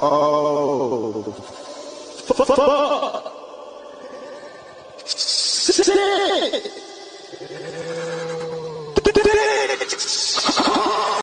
Oh. Fuck. Shit!